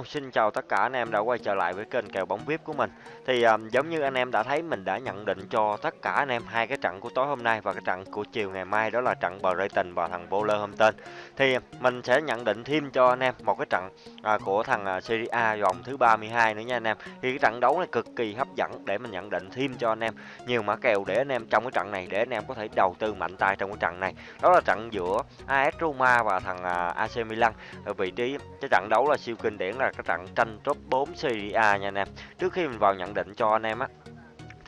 Hello, xin chào tất cả anh em đã quay trở lại với kênh kèo bóng VIP của mình. Thì um, giống như anh em đã thấy mình đã nhận định cho tất cả anh em hai cái trận của tối hôm nay và cái trận của chiều ngày mai đó là trận Brighton và thằng Wolverhampton. Thì mình sẽ nhận định thêm cho anh em một cái trận à, của thằng uh, Serie A vòng thứ 32 nữa nha anh em. Thì cái trận đấu này cực kỳ hấp dẫn để mình nhận định thêm cho anh em nhiều mã kèo để anh em trong cái trận này để anh em có thể đầu tư mạnh tay trong cái trận này. Đó là trận giữa AS Roma và thằng à, uh, AC Milan ở vị trí cái trận đấu là siêu kinh điển là cái trận tranh top 4 Serie A nha anh em. Trước khi mình vào nhận định cho anh em á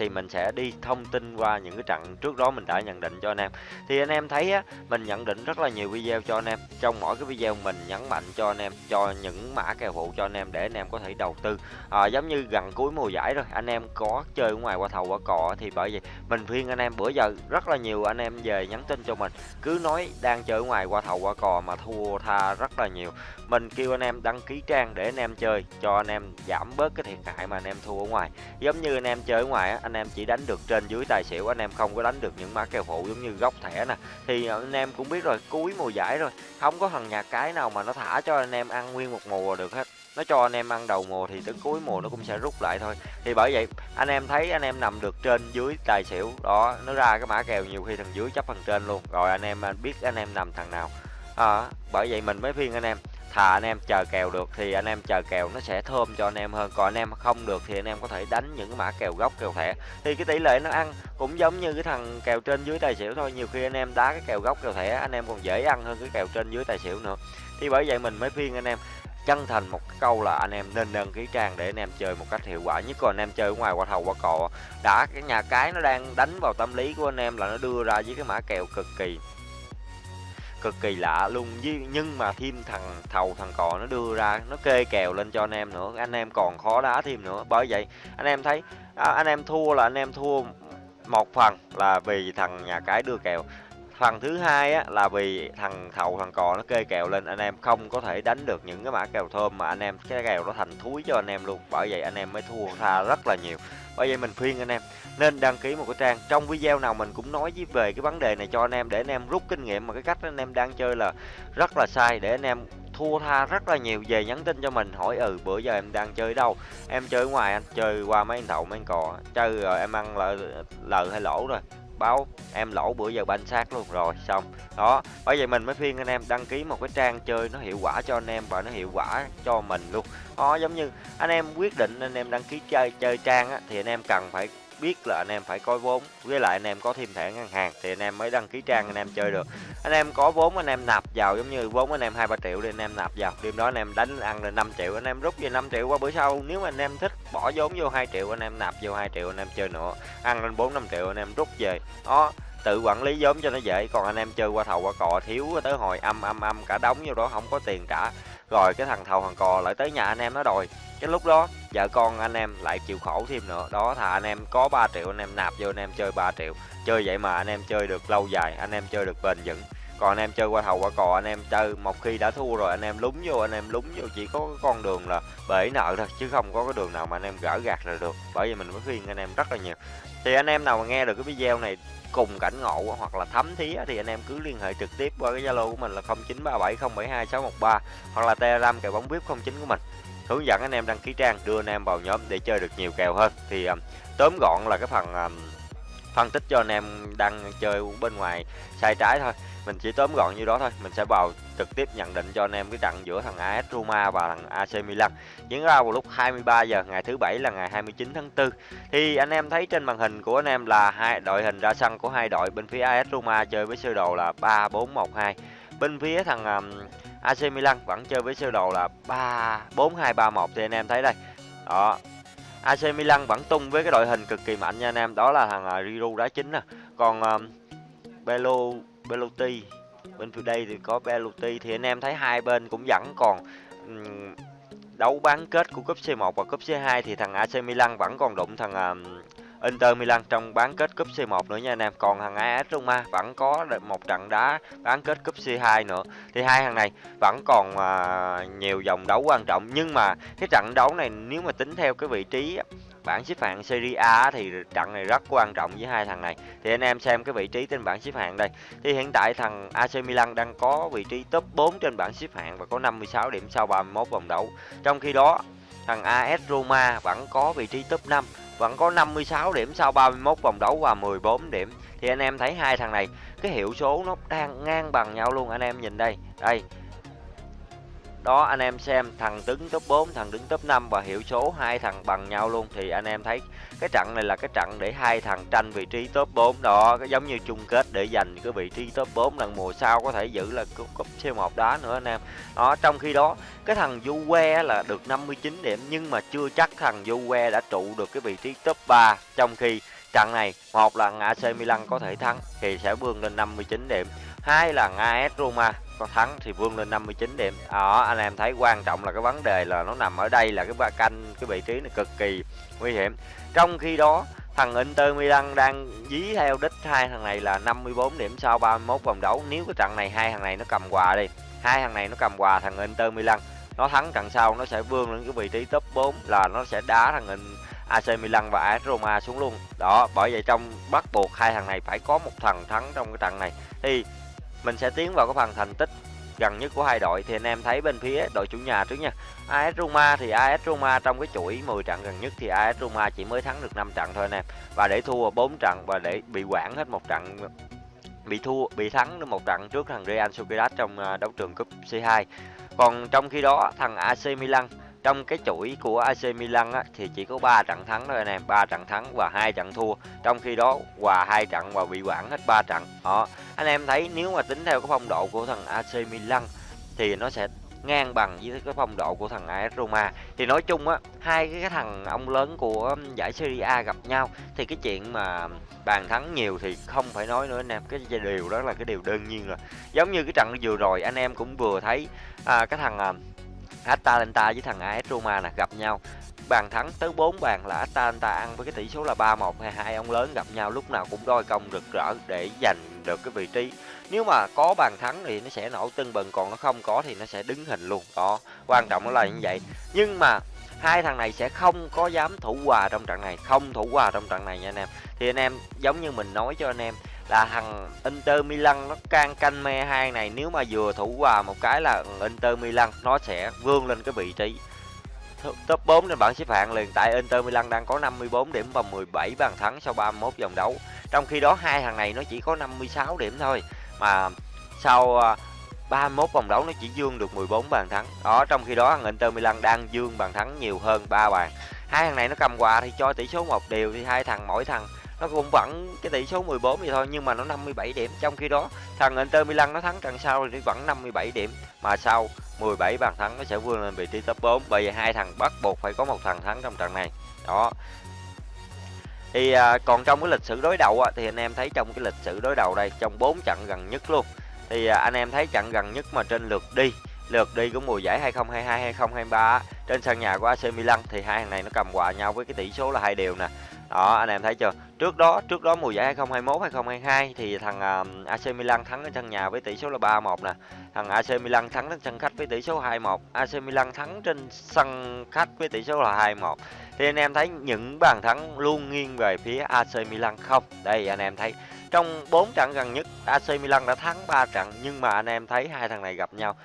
thì mình sẽ đi thông tin qua những cái trận trước đó mình đã nhận định cho anh em thì anh em thấy á mình nhận định rất là nhiều video cho anh em trong mỗi cái video mình nhấn mạnh cho anh em cho những mã kèo phụ cho anh em để anh em có thể đầu tư à, giống như gần cuối mùa giải rồi anh em có chơi ngoài qua thầu qua cò thì bởi vì mình khuyên anh em bữa giờ rất là nhiều anh em về nhắn tin cho mình cứ nói đang chơi ngoài qua thầu qua cò mà thua tha rất là nhiều mình kêu anh em đăng ký trang để anh em chơi cho anh em giảm bớt cái thiệt hại mà anh em thua ở ngoài giống như anh em chơi ở ngoài á anh anh em chỉ đánh được trên dưới tài xỉu anh em không có đánh được những mã kèo phụ giống như góc thẻ nè. Thì ờ, anh em cũng biết rồi cuối mùa giải rồi không có thằng nhà cái nào mà nó thả cho anh em ăn nguyên một mùa được hết. Nó cho anh em ăn đầu mùa thì tới cuối mùa nó cũng sẽ rút lại thôi. Thì bởi vậy anh em thấy anh em nằm được trên dưới tài xỉu đó nó ra cái mã kèo nhiều khi thằng dưới chấp thằng trên luôn. Rồi anh em à, biết anh em nằm thằng nào. À, bởi vậy mình mới phiên anh em thà anh em chờ kèo được thì anh em chờ kèo nó sẽ thơm cho anh em hơn còn anh em không được thì anh em có thể đánh những cái mã kèo gốc kèo thẻ thì cái tỷ lệ nó ăn cũng giống như cái thằng kèo trên dưới tài xỉu thôi nhiều khi anh em đá cái kèo gốc kèo thẻ anh em còn dễ ăn hơn cái kèo trên dưới tài xỉu nữa thì bởi vậy mình mới phiên anh em chân thành một câu là anh em nên đăng ký trang để anh em chơi một cách hiệu quả nhất còn anh em chơi ngoài qua thầu qua cò đã cái nhà cái nó đang đánh vào tâm lý của anh em là nó đưa ra với cái mã kèo cực kỳ cực kỳ lạ luôn. Nhưng mà thêm thằng thầu thằng cò nó đưa ra nó kê kèo lên cho anh em nữa. Anh em còn khó đá thêm nữa. Bởi vậy anh em thấy à, anh em thua là anh em thua một phần là vì thằng nhà cái đưa kèo phần thứ hai á, là vì thằng thầu, thằng cò nó kê kèo lên, anh em không có thể đánh được những cái mã kèo thơm mà anh em, cái kèo nó thành thúi cho anh em luôn. Bởi vậy anh em mới thua tha rất là nhiều. Bởi vậy mình khuyên anh em, nên đăng ký một cái trang. Trong video nào mình cũng nói với, về cái vấn đề này cho anh em, để anh em rút kinh nghiệm mà cái cách anh em đang chơi là rất là sai, để anh em thua tha rất là nhiều. Về nhắn tin cho mình, hỏi ừ bữa giờ em đang chơi đâu? Em chơi ngoài anh, chơi qua mấy anh thầu, mấy anh cò. Chơi rồi em ăn lợi lời hay lỗ rồi báo em lỗ bữa giờ banh sát luôn. Rồi xong. Đó bởi vậy mình mới phiên anh em đăng ký một cái trang chơi nó hiệu quả cho anh em và nó hiệu quả cho mình luôn. Đó giống như anh em quyết định anh em đăng ký chơi chơi trang á, thì anh em cần phải biết là anh em phải có vốn với lại anh em có thêm thẻ ngân hàng thì anh em mới đăng ký trang anh em chơi được anh em có vốn anh em nạp vào giống như vốn anh em hai ba triệu thì anh em nạp vào đêm đó anh em đánh ăn lên 5 triệu anh em rút về 5 triệu qua bữa sau nếu mà anh em thích bỏ vốn vô 2 triệu anh em nạp vô 2 triệu anh em chơi nữa ăn lên 4 5 triệu anh em rút về đó tự quản lý vốn cho nó dễ còn anh em chơi qua thầu qua cò thiếu tới hồi âm âm âm cả đóng vô đó không có tiền trả rồi cái thằng thầu thằng cò lại tới nhà anh em nó đòi. Cái lúc đó, vợ con anh em lại chịu khổ thêm nữa. Đó thà anh em có 3 triệu, anh em nạp vô anh em chơi 3 triệu. Chơi vậy mà anh em chơi được lâu dài, anh em chơi được bền vững còn anh em chơi qua thầu qua cò anh em chơi một khi đã thua rồi anh em lúng vô anh em lúng vô chỉ có con đường là bể nợ thôi chứ không có cái đường nào mà anh em gỡ gạt là được bởi vì mình mới khuyên anh em rất là nhiều thì anh em nào mà nghe được cái video này cùng cảnh ngộ hoặc là thấm thí thì anh em cứ liên hệ trực tiếp qua cái zalo của mình là 0937072613 hoặc là telegram kèo bóng vip 09 của mình hướng dẫn anh em đăng ký trang đưa anh em vào nhóm để chơi được nhiều kèo hơn thì um, tóm gọn là cái phần um, phân tích cho anh em đang chơi bên ngoài sai trái thôi. Mình chỉ tóm gọn như đó thôi. Mình sẽ vào trực tiếp nhận định cho anh em cái trận giữa thằng AS Roma và thằng AC Milan. Diễn ra vào lúc 23 giờ ngày thứ bảy là ngày 29 tháng 4 thì anh em thấy trên màn hình của anh em là hai đội hình ra sân của hai đội. Bên phía AS Roma chơi với sơ đồ là 3-4-1-2 bên phía thằng um, AC Milan vẫn chơi với sơ đồ là 3 4 2 3 1 thì anh em thấy đây. Đó. AC Milan vẫn tung với cái đội hình cực kỳ mạnh nha anh em, đó là thằng à, uh, Giroud đá chính nè. Còn um, Belo Belotti bên phía đây thì có Belotti. Thì anh em thấy hai bên cũng vẫn còn um, đấu bán kết của cúp C1 và cúp C2 thì thằng AC Milan vẫn còn đụng thằng um, Inter Milan trong bán kết cúp C1 nữa nha anh em. Còn thằng AS Roma vẫn có một trận đá bán kết cúp C2 nữa. Thì hai thằng này vẫn còn uh, nhiều vòng đấu quan trọng nhưng mà cái trận đấu này nếu mà tính theo cái vị trí bảng xếp hạng Serie A thì trận này rất quan trọng với hai thằng này. Thì anh em xem cái vị trí trên bảng xếp hạng đây. Thì hiện tại thằng AC Milan đang có vị trí top 4 trên bảng xếp hạng và có 56 điểm sau 31 vòng đấu. Trong khi đó, thằng AS Roma vẫn có vị trí top 5 vẫn có 56 điểm sau 31 vòng đấu và 14 điểm. Thì anh em thấy hai thằng này, cái hiệu số nó đang ngang bằng nhau luôn. Anh em nhìn đây đây đó, anh em xem, thằng đứng top 4 thằng đứng top 5 và hiệu số hai thằng bằng nhau luôn thì anh em thấy cái trận này là cái trận để hai thằng tranh vị trí top 4 đó. Giống như chung kết để giành cái vị trí top 4 lần mùa sau có thể giữ là cúp C1 đá nữa anh em. Đó, trong khi đó, cái thằng Juve là được 59 điểm nhưng mà chưa chắc thằng Juve đã trụ được cái vị trí top 3 trong khi trận này, một là AC Milan có thể thắng thì sẽ vươn lên 59 điểm hai là AS Roma, có thắng thì vươn lên 59 điểm. Đó, anh em thấy quan trọng là cái vấn đề là nó nằm ở đây là cái ba canh, cái vị trí này cực kỳ nguy hiểm. Trong khi đó, thằng Inter Milan đang dí theo đích hai thằng này là 54 điểm sau 31 vòng đấu. Nếu cái trận này hai thằng này nó cầm quà đi, hai thằng này nó cầm quà thằng Inter Milan, nó thắng trận sau nó sẽ vươn lên cái vị trí top 4 là nó sẽ đá thằng AC Milan và AS Roma xuống luôn. Đó, bởi vậy trong bắt buộc hai thằng này phải có một thằng thắng trong cái trận này. Thì mình sẽ tiến vào cái phần thành tích gần nhất của hai đội. Thì anh em thấy bên phía đội chủ nhà trước nha. AS Roma thì AS Roma trong cái chuỗi 10 trận gần nhất thì AS Roma chỉ mới thắng được 5 trận thôi anh em. Và để thua 4 trận và để bị quản hết một trận, bị thua, bị thắng được một trận trước thằng Real Sociedad trong à, đấu trường cúp C2 còn trong khi đó, thằng AC Milan trong cái chuỗi của AC Milan á, thì chỉ có 3 trận thắng thôi anh em, 3 trận thắng và hai trận thua. Trong khi đó hòa hai trận và bị quản hết 3 trận. Đó, anh em thấy nếu mà tính theo cái phong độ của thằng AC Milan thì nó sẽ ngang bằng với cái phong độ của thằng AS Roma. Thì nói chung á hai cái thằng ông lớn của um, giải Serie A gặp nhau thì cái chuyện mà bàn thắng nhiều thì không phải nói nữa anh em. Cái điều đó là cái điều đơn nhiên rồi. Giống như cái trận vừa rồi anh em cũng vừa thấy à, cái thằng à, Atalanta với thằng AS Roma nè, gặp nhau. Bàn thắng tới 4 bàn là Atalanta ăn với cái tỷ số là 3-1 hay hai ông lớn gặp nhau, lúc nào cũng đôi công rực rỡ để giành được cái vị trí. Nếu mà có bàn thắng thì nó sẽ nổ tưng bừng, còn nó không có thì nó sẽ đứng hình luôn. Đó, quan trọng là như vậy. Nhưng mà hai thằng này sẽ không có dám thủ hòa trong trận này, không thủ hòa trong trận này nha anh em. Thì anh em, giống như mình nói cho anh em là thằng Inter Milan nó can canh me hai này, nếu mà vừa thủ hòa một cái là Inter Milan nó sẽ vươn lên cái vị trí top 4 trên bảng xếp hạng liền tại Inter Milan đang có 54 điểm và 17 bàn thắng sau 31 vòng đấu. Trong khi đó hai thằng này nó chỉ có 56 điểm thôi, mà sau à, 31 vòng đấu nó chỉ dương được 14 bàn thắng. Đó, trong khi đó thằng Inter Milan đang dương bàn thắng nhiều hơn 3 bàn. Hai thằng này nó cầm quà thì cho tỷ số một đều, thì hai thằng, mỗi thằng nó cũng vẫn cái tỷ số 14 vậy thôi nhưng mà nó 57 điểm. Trong khi đó thằng Inter Milan nó thắng trận sau thì vẫn 57 điểm. Mà sau 17 bàn thắng nó sẽ vươn lên vị trí top 4 bởi vì hai thằng bắt buộc phải có một thằng thắng trong trận này. Đó. Thì à, còn trong cái lịch sử đối đầu á, thì anh em thấy trong cái lịch sử đối đầu đây trong 4 trận gần nhất luôn thì à, anh em thấy trận gần nhất mà trên lượt đi lượt đi của mùa giải 2022 2023 trên sân nhà của AC Milan thì hai thằng này nó cầm quà nhau với cái tỷ số là hai đều nè đó anh em thấy chưa? Trước đó trước đó mùa giải 2021 2022 thì thằng um, uh, AC Milan thắng ở sân nhà với tỷ số là 3-1 nè. Thằng AC Milan thắng trên sân khách với tỷ số 2-1 AC Milan thắng trên sân khách với tỷ số là 2-1 thì anh em thấy những bàn thắng luôn nghiêng về phía AC Milan không? Đây anh em thấy trong 4 trận gần nhất AC Milan đã thắng 3 trận nhưng mà anh em thấy hai thằng này gặp nhau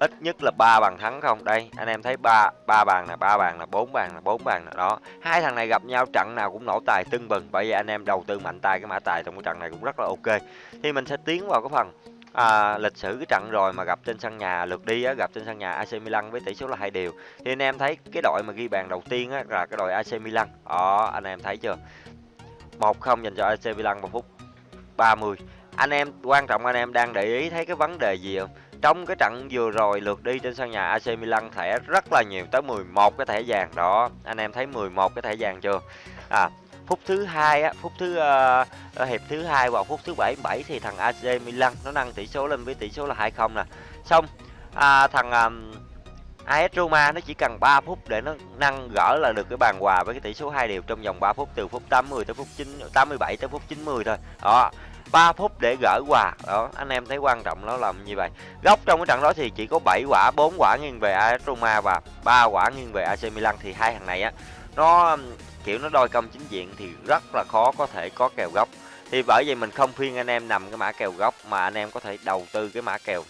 ít nhất là ba bàn thắng không? Đây anh em thấy ba ba bàn là ba bàn là bốn bàn là bốn bàn là đó. Hai thằng này gặp nhau trận nào cũng nổ tài tưng bừng bởi vì anh em đầu tư mạnh tay cái mã tài trong cái trận này cũng rất là ok. Thì mình sẽ tiến vào cái phần à, lịch sử cái trận rồi mà gặp trên sân nhà lượt đi á, gặp trên sân nhà AC Milan với tỷ số là hai đều thì anh em thấy cái đội mà ghi bàn đầu tiên á, là cái đội AC Milan. Đó anh em thấy chưa? Một không dành cho AC Milan vào phút 30 anh em quan trọng anh em đang để ý thấy cái vấn đề gì không? Trong cái trận vừa rồi lượt đi trên sân nhà AC Milan thẻ rất là nhiều tới 11 cái thẻ vàng đó. Anh em thấy 11 cái thẻ vàng chưa? À phút thứ hai á phút thứ uh, hiệp thứ hai vào phút thứ 77 thì thằng AC Milan nó nâng tỷ số lên với tỷ số là 2-0 nè. Xong à, thằng um, AS Roma nó chỉ cần 3 phút để nó nâng gỡ là được cái bàn hòa với cái tỷ số 2 đều trong vòng 3 phút từ phút 80 tới phút 9 87 tới phút 90 thôi. Đó, 3 phút để gỡ quà. Đó anh em thấy quan trọng nó làm như vậy. Góc trong cái trận đó thì chỉ có 7 quả 4 quả nghiêng về AS Roma và 3 quả nghiêng về AC Milan. Thì hai thằng này á nó kiểu nó đôi công chính diện thì rất là khó có thể có kèo góc thì bởi vậy mình không khuyên anh em nằm cái mã kèo góc mà anh em có thể đầu tư cái mã kèo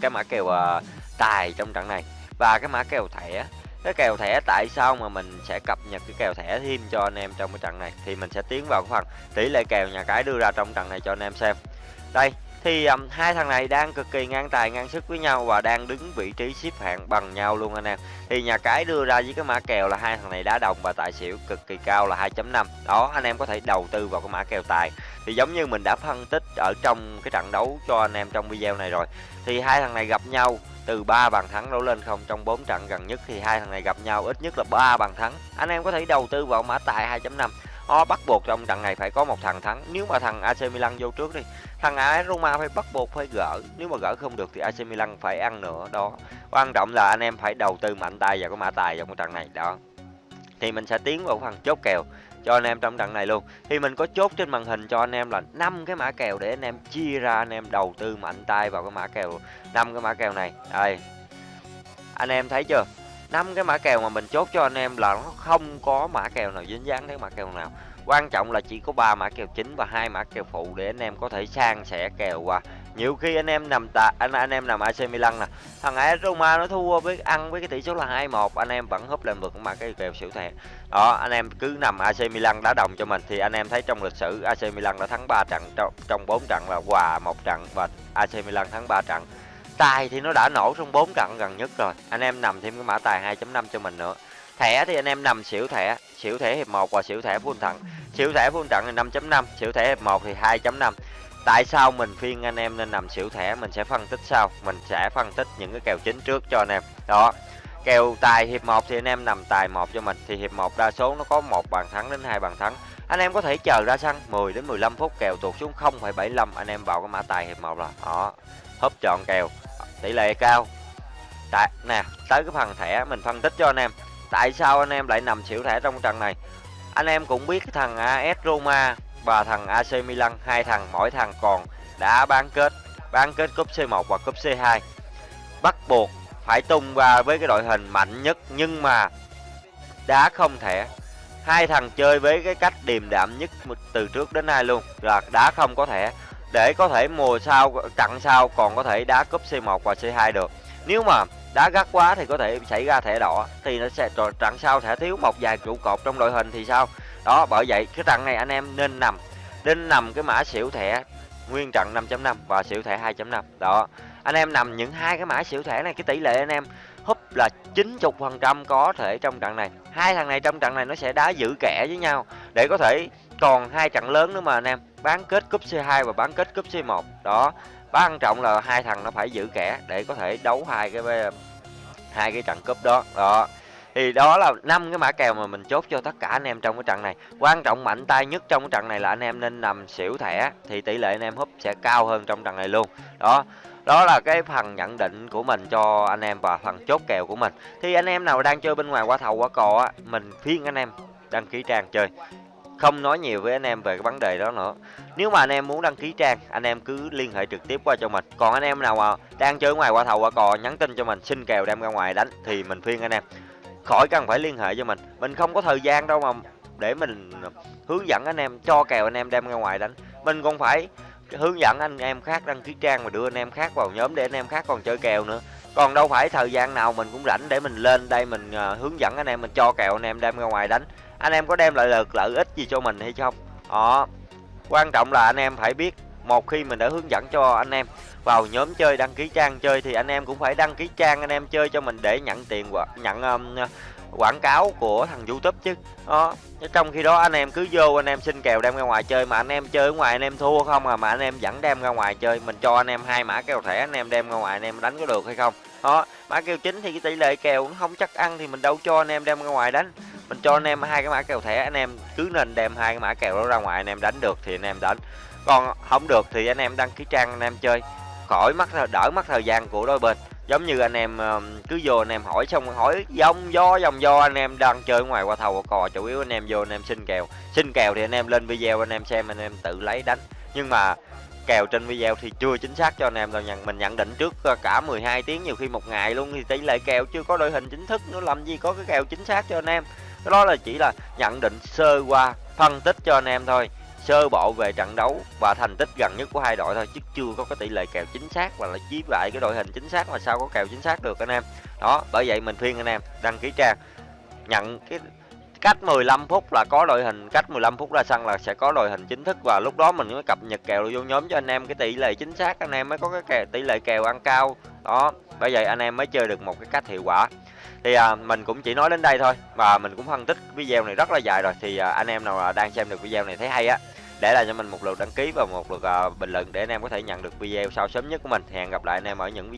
cái mã kèo uh, tài trong trận này. Và cái mã kèo thẻ cái kèo thẻ tại sao mà mình sẽ cập nhật cái kèo thẻ thêm cho anh em trong cái trận này? Thì mình sẽ tiến vào cái phần tỷ lệ kèo nhà cái đưa ra trong trận này cho anh em xem. Đây thì um, hai thằng này đang cực kỳ ngang tài ngang sức với nhau và đang đứng vị trí xếp hạng bằng nhau luôn anh em. Thì nhà cái đưa ra với cái mã kèo là hai thằng này đá đồng và tài xỉu cực kỳ cao là 2.5 đó anh em có thể đầu tư vào cái mã kèo tài. Thì giống như mình đã phân tích ở trong cái trận đấu cho anh em trong video này rồi thì hai thằng này gặp nhau từ 3 bàn thắng đổ lên không trong 4 trận gần nhất thì hai thằng này gặp nhau ít nhất là 3 bàn thắng. Anh em có thể đầu tư vào mã tài 2.5 Họ bắt buộc trong trận này phải có một thằng thắng. Nếu mà thằng AC Milan vô trước đi, thằng AS Roma phải bắt buộc phải gỡ. Nếu mà gỡ không được thì AC Milan phải ăn nữa, đó. Quan trọng là anh em phải đầu tư mạnh tay vào cái mã tài vào cái trận này, đó. Thì mình sẽ tiến vào phần chốt kèo cho anh em trong trận này luôn. Thì mình có chốt trên màn hình cho anh em là năm cái mã kèo để anh em chia ra, anh em đầu tư mạnh tay vào cái mã kèo, năm cái mã kèo này. Đây. Anh em thấy chưa? Năm cái mã kèo mà mình chốt cho anh em là nó không có mã kèo nào dính dáng đến mã kèo nào. Quan trọng là chỉ có ba mã kèo chính và hai mã kèo phụ để anh em có thể sang sẻ kèo qua nhiều khi anh em nằm tạ anh anh em nằm AC Milan nè. Thằng AS Roma nó thua với ăn với cái tỷ số là 2-1 anh em vẫn húp lên vực mà cái kèo xỉu thẻ. Đó, anh em cứ nằm AC Milan đá đồng cho mình thì anh em thấy trong lịch sử AC Milan đã thắng 3 trận, trong trong 4 trận là hòa một trận và AC Milan thắng 3 trận. Tài thì nó đã nổ trong 4 trận gần nhất rồi, anh em nằm thêm cái mã tài 2.5 cho mình nữa. Thẻ thì anh em nằm xỉu thẻ xỉu thẻ hiệp 1 và xỉu thẻ full thẳng xỉu thẻ full trận thì 5.5 xỉu thẻ hiệp 1 thì 2.5 tại sao mình phiên anh em nên nằm xỉu thẻ mình sẽ phân tích sau. Mình sẽ phân tích những cái kèo chính trước cho anh em. Đó. Kèo tài hiệp 1 thì anh em nằm tài một cho mình thì hiệp 1 đa số nó có một bàn thắng đến hai bàn thắng. Anh em có thể chờ ra sân 10 đến 15 phút kèo tuột xuống 0,75 anh em vào cái mã tài hiệp 1 là đó. Húp chọn kèo. Tỷ lệ cao. Tại nè tới cái phần thẻ mình phân tích cho anh em. Tại sao anh em lại nằm xỉu thẻ trong trận này? Anh em cũng biết cái thằng AS Roma và thằng AC Milan hai thằng mỗi thằng còn đã bán kết bán kết cúp C1 và cúp C2 bắt buộc phải tung qua với cái đội hình mạnh nhất nhưng mà đá không thể, hai thằng chơi với cái cách điềm đạm nhất từ trước đến nay luôn là đá không có thể để có thể mùa sau trận sau còn có thể đá cúp C1 và C2 được. Nếu mà đá gắt quá thì có thể xảy ra thẻ đỏ thì nó sẽ trận sau sẽ thiếu một vài trụ cột trong đội hình thì sao? Đó, bởi vậy, cái trận này anh em nên nằm nên nằm cái mã xỉu thẻ nguyên trận 5.5 và xỉu thẻ 2.5 đó, anh em nằm những hai cái mã xỉu thẻ này, cái tỷ lệ anh em húp là 90 phần trăm có thể trong trận này. Hai thằng này trong trận này nó sẽ đá giữ kẻ với nhau để có thể còn hai trận lớn nữa mà anh em, bán kết cúp C2 và bán kết cúp C1 đó quan trọng là hai thằng nó phải giữ kẻ để có thể đấu hai cái hai cái trận cúp đó. Đó thì đó là năm cái mã kèo mà mình chốt cho tất cả anh em trong cái trận này quan trọng mạnh tay nhất trong cái trận này là anh em nên nằm xỉu thẻ thì tỷ lệ anh em húp sẽ cao hơn trong trận này luôn đó đó là cái phần nhận định của mình cho anh em và phần chốt kèo của mình thì anh em nào đang chơi bên ngoài qua thầu qua cò á mình phiên anh em đăng ký trang chơi không nói nhiều với anh em về cái vấn đề đó nữa nếu mà anh em muốn đăng ký trang anh em cứ liên hệ trực tiếp qua cho mình còn anh em nào mà đang chơi ngoài qua thầu qua cò nhắn tin cho mình xin kèo đem ra ngoài đánh thì mình phiên anh em khỏi cần phải liên hệ cho mình. Mình không có thời gian đâu mà để mình hướng dẫn anh em cho kèo anh em đem ra ngoài đánh. Mình còn phải hướng dẫn anh em khác đăng ký trang và đưa anh em khác vào nhóm để anh em khác còn chơi kèo nữa. Còn đâu phải thời gian nào mình cũng rảnh để mình lên đây mình uh, hướng dẫn anh em mình cho kèo anh em đem ra ngoài đánh. Anh em có đem lại lợi lợi ích gì cho mình hay không? Đó. Quan trọng là anh em phải biết một khi mình đã hướng dẫn cho anh em vào nhóm chơi đăng ký trang chơi thì anh em cũng phải đăng ký trang anh em chơi cho mình để nhận tiền và nhận um, quảng cáo của thằng youtube chứ đó trong khi đó anh em cứ vô anh em xin kèo đem ra ngoài chơi mà anh em chơi ở ngoài anh em thua không à mà anh em vẫn đem ra ngoài chơi mình cho anh em hai mã kèo thẻ anh em đem ra ngoài anh em đánh có được hay không đó mã kèo chính thì cái tỷ lệ kèo cũng không chắc ăn thì mình đâu cho anh em đem ra ngoài đánh mình cho anh em hai cái mã kèo thẻ anh em cứ nên đem hai cái mã kèo đó ra ngoài anh em đánh được thì anh em đánh còn không được thì anh em đăng ký trang anh em chơi khỏi mất đỡ mất thời gian của đôi bên. Giống như anh em cứ vô anh em hỏi xong, hỏi dòng do dòng do anh em đang chơi ngoài qua thầu, qua cò, chủ yếu anh em vô anh em xin kèo. Xin kèo thì anh em lên video, anh em xem, anh em tự lấy đánh. Nhưng mà kèo trên video thì chưa chính xác cho anh em đâu nhận mình nhận định trước ờ, cả 12 tiếng nhiều khi một ngày luôn thì tỷ lệ kèo chưa có đội hình chính thức nữa, làm gì có cái kèo chính xác cho anh em. Đó là chỉ là nhận định sơ qua, phân tích cho anh em thôi sơ bộ về trận đấu và thành tích gần nhất của hai đội thôi chứ chưa có cái tỷ lệ kèo chính xác và là chí lại cái đội hình chính xác mà sao có kèo chính xác được anh em. Đó bởi vậy mình khuyên anh em đăng ký trang nhận cái cách 15 phút là có đội hình cách 15 phút ra sân là sẽ có đội hình chính thức và lúc đó mình mới cập nhật kèo vô nhóm cho anh em cái tỷ lệ chính xác anh em mới có cái kèo, tỷ lệ kèo ăn cao. Đó bởi vậy anh em mới chơi được một cái cách hiệu quả thì à, mình cũng chỉ nói đến đây thôi và mình cũng phân tích video này rất là dài rồi. Thì à, anh em nào à, đang xem được video này thấy hay á để lại cho mình một lượt đăng ký và một lượt à, bình luận để anh em có thể nhận được video sau sớm nhất của mình. Hẹn gặp lại anh em ở những